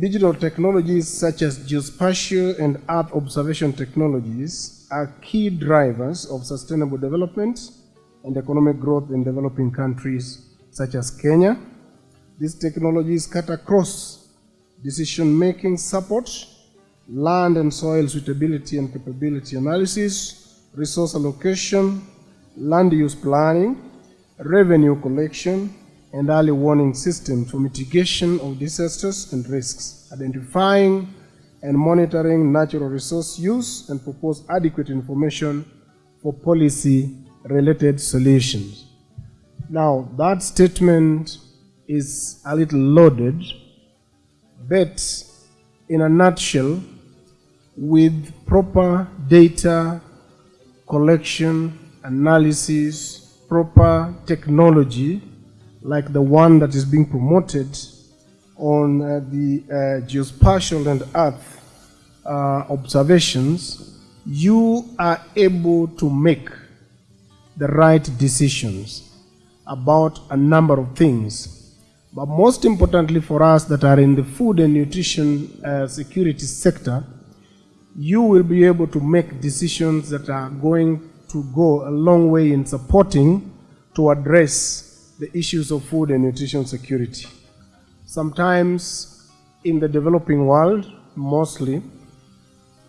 Digital technologies such as geospatial and earth observation technologies are key drivers of sustainable development and economic growth in developing countries such as Kenya. These technologies cut across decision-making support, land and soil suitability and capability analysis, resource allocation, land use planning, revenue collection, and early warning systems for mitigation of disasters and risks, identifying and monitoring natural resource use, and propose adequate information for policy-related solutions. Now, that statement is a little loaded, but in a nutshell, with proper data collection, analysis, proper technology, like the one that is being promoted on uh, the uh, geospatial and earth uh, observations, you are able to make the right decisions about a number of things. But most importantly for us that are in the food and nutrition uh, security sector, you will be able to make decisions that are going to go a long way in supporting to address the issues of food and nutrition security. Sometimes in the developing world, mostly,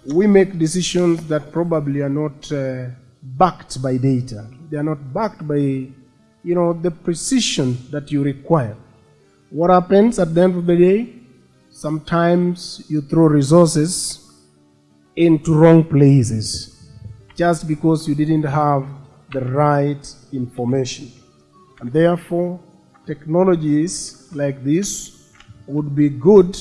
we make decisions that probably are not uh, backed by data. They are not backed by, you know, the precision that you require. What happens at the end of the day? Sometimes you throw resources into wrong places just because you didn't have the right information. And therefore, technologies like this would be good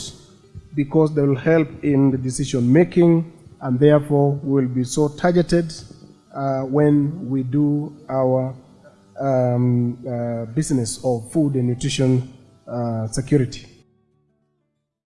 because they will help in the decision making and therefore will be so targeted uh, when we do our um, uh, business of food and nutrition uh, security.